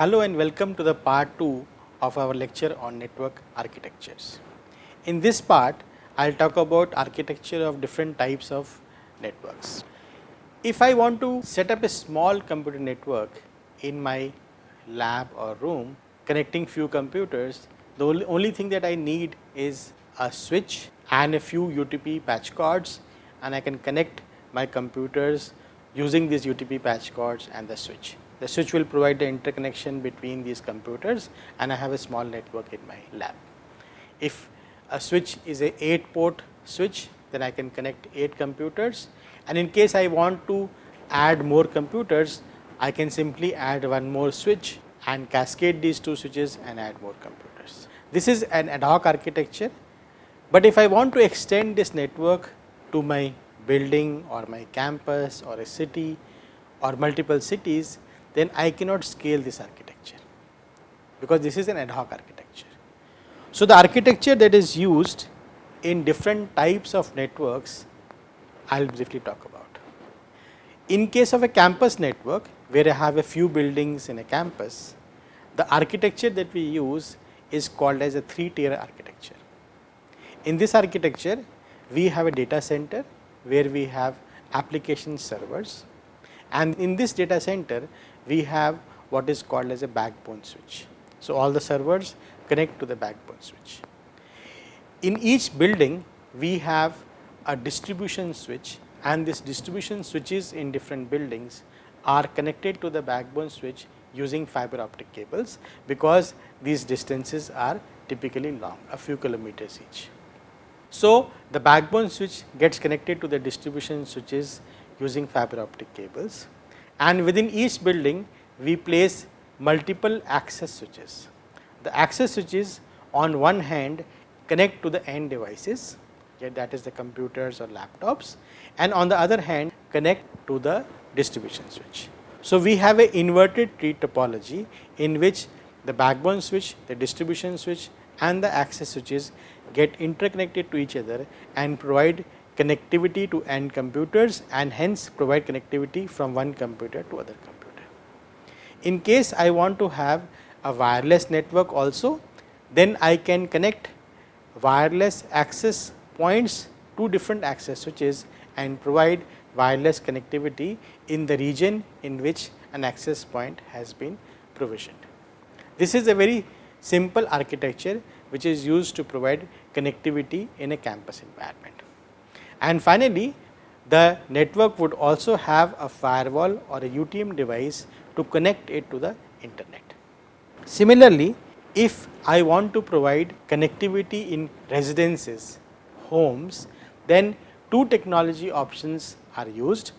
Hello and welcome to the part 2 of our lecture on network architectures. In this part, I will talk about architecture of different types of networks. If I want to set up a small computer network in my lab or room connecting few computers, the only thing that I need is a switch and a few UTP patch cords and I can connect my computers using these UTP patch cords and the switch. The switch will provide the interconnection between these computers and I have a small network in my lab. If a switch is a 8 port switch, then I can connect 8 computers and in case I want to add more computers, I can simply add one more switch and cascade these two switches and add more computers. This is an ad hoc architecture, but if I want to extend this network to my building or my campus or a city or multiple cities, then I cannot scale this architecture, because this is an ad hoc architecture. So, the architecture that is used in different types of networks, I will briefly talk about. In case of a campus network, where I have a few buildings in a campus, the architecture that we use is called as a three tier architecture. In this architecture, we have a data center where we have application servers and in this data center we have what is called as a backbone switch. So, all the servers connect to the backbone switch. In each building we have a distribution switch and this distribution switches in different buildings are connected to the backbone switch using fiber optic cables, because these distances are typically long a few kilometers each. So, the backbone switch gets connected to the distribution switches using fiber optic cables and within each building we place multiple access switches. The access switches on one hand connect to the end devices that is the computers or laptops and on the other hand connect to the distribution switch. So, we have a inverted tree topology in which the backbone switch, the distribution switch and the access switches get interconnected to each other and provide connectivity to end computers and hence provide connectivity from one computer to other computer. In case I want to have a wireless network also, then I can connect wireless access points to different access switches and provide wireless connectivity in the region in which an access point has been provisioned. This is a very simple architecture which is used to provide connectivity in a campus environment. And finally, the network would also have a firewall or a UTM device to connect it to the internet. Similarly, if I want to provide connectivity in residences, homes, then two technology options are used.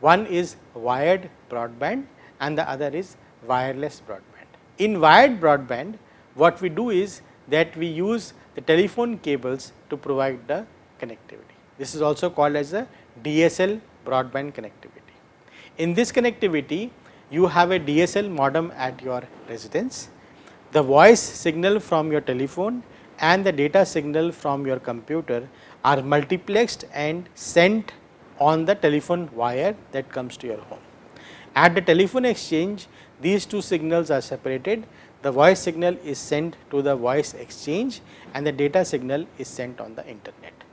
One is wired broadband and the other is wireless broadband. In wired broadband, what we do is that we use the telephone cables to provide the connectivity. This is also called as a DSL broadband connectivity. In this connectivity, you have a DSL modem at your residence. The voice signal from your telephone and the data signal from your computer are multiplexed and sent on the telephone wire that comes to your home. At the telephone exchange, these two signals are separated. The voice signal is sent to the voice exchange and the data signal is sent on the internet.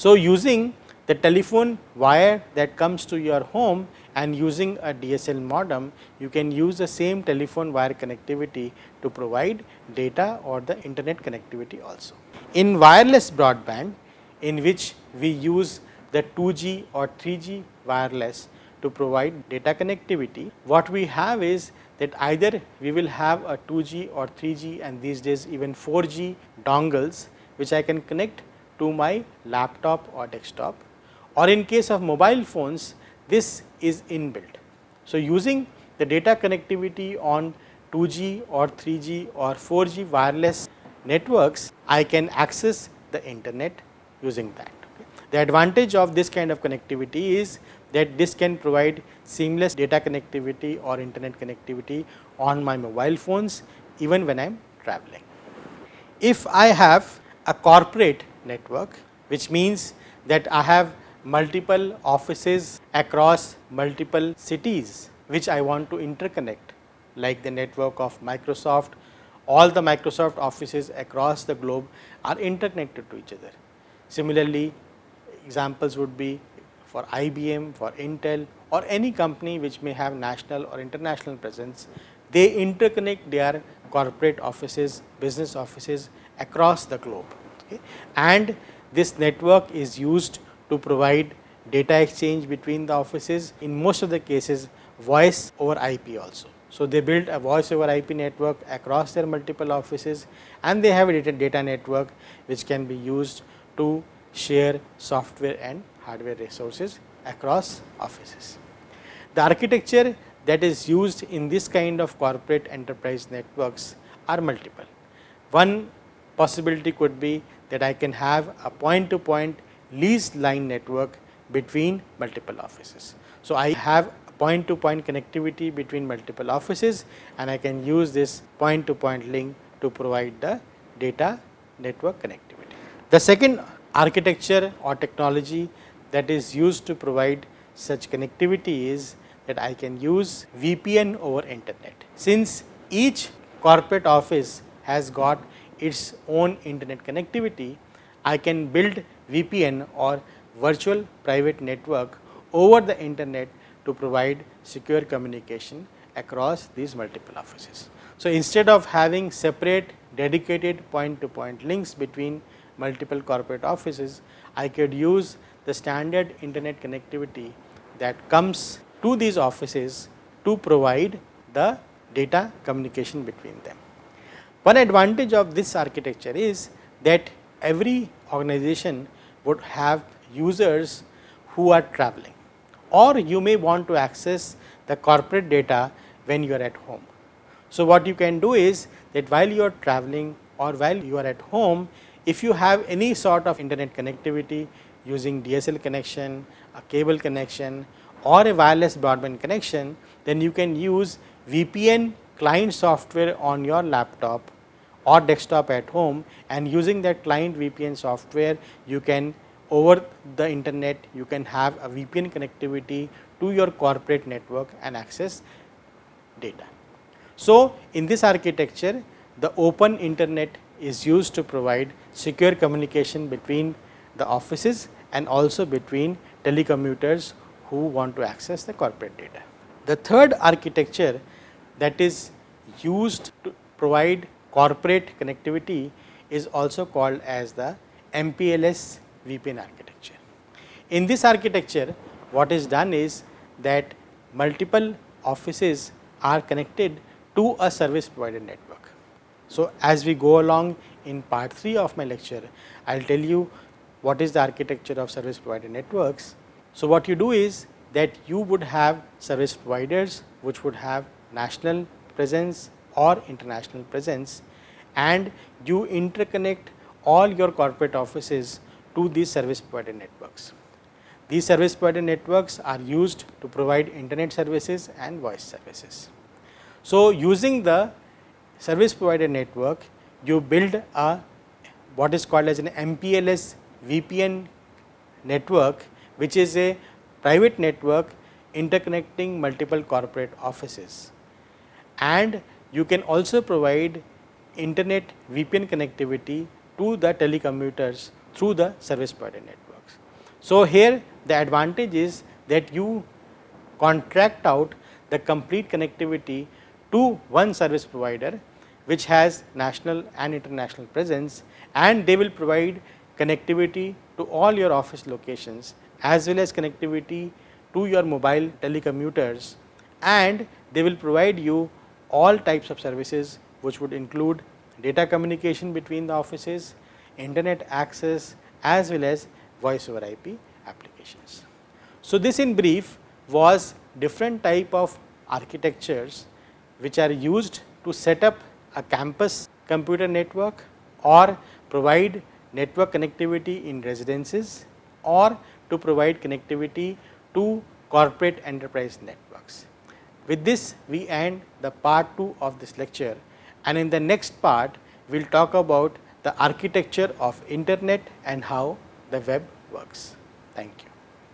So, using the telephone wire that comes to your home and using a DSL modem, you can use the same telephone wire connectivity to provide data or the internet connectivity also. In wireless broadband, in which we use the 2G or 3G wireless to provide data connectivity, what we have is that either we will have a 2G or 3G and these days even 4G dongles, which I can connect to my laptop or desktop or in case of mobile phones this is inbuilt. So, using the data connectivity on 2G or 3G or 4G wireless networks, I can access the internet using that. The advantage of this kind of connectivity is that this can provide seamless data connectivity or internet connectivity on my mobile phones even when I am traveling. If I have a corporate network, which means that I have multiple offices across multiple cities, which I want to interconnect like the network of Microsoft, all the Microsoft offices across the globe are interconnected to each other. Similarly, examples would be for IBM, for Intel or any company which may have national or international presence, they interconnect their corporate offices, business offices across the globe. And this network is used to provide data exchange between the offices, in most of the cases voice over IP also. So, they build a voice over IP network across their multiple offices and they have a data, data network which can be used to share software and hardware resources across offices. The architecture that is used in this kind of corporate enterprise networks are multiple. One possibility could be that I can have a point to point leased line network between multiple offices. So, I have point to point connectivity between multiple offices and I can use this point to point link to provide the data network connectivity. The second architecture or technology that is used to provide such connectivity is that I can use VPN over internet. Since each corporate office has got its own internet connectivity, I can build VPN or virtual private network over the internet to provide secure communication across these multiple offices. So, instead of having separate dedicated point to point links between multiple corporate offices, I could use the standard internet connectivity that comes to these offices to provide the data communication between them. One advantage of this architecture is that every organization would have users who are traveling or you may want to access the corporate data when you are at home. So, what you can do is that while you are traveling or while you are at home, if you have any sort of internet connectivity using DSL connection, a cable connection or a wireless broadband connection, then you can use VPN client software on your laptop or desktop at home and using that client VPN software you can over the internet you can have a VPN connectivity to your corporate network and access data. So, in this architecture the open internet is used to provide secure communication between the offices and also between telecommuters who want to access the corporate data. The third architecture that is used to provide corporate connectivity is also called as the MPLS VPN architecture. In this architecture, what is done is that multiple offices are connected to a service provider network. So, as we go along in part 3 of my lecture, I will tell you what is the architecture of service provider networks. So, what you do is that you would have service providers which would have national presence or international presence and you interconnect all your corporate offices to these service provider networks. These service provider networks are used to provide internet services and voice services. So, using the service provider network, you build a what is called as an MPLS VPN network, which is a private network interconnecting multiple corporate offices. And you can also provide internet VPN connectivity to the telecommuters through the service provider networks. So, here the advantage is that you contract out the complete connectivity to one service provider which has national and international presence and they will provide connectivity to all your office locations as well as connectivity to your mobile telecommuters and they will provide you all types of services which would include data communication between the offices, internet access as well as voice over IP applications. So, this in brief was different type of architectures which are used to set up a campus computer network or provide network connectivity in residences or to provide connectivity to corporate enterprise networks. With this we end the part 2 of this lecture and in the next part we will talk about the architecture of internet and how the web works. Thank you.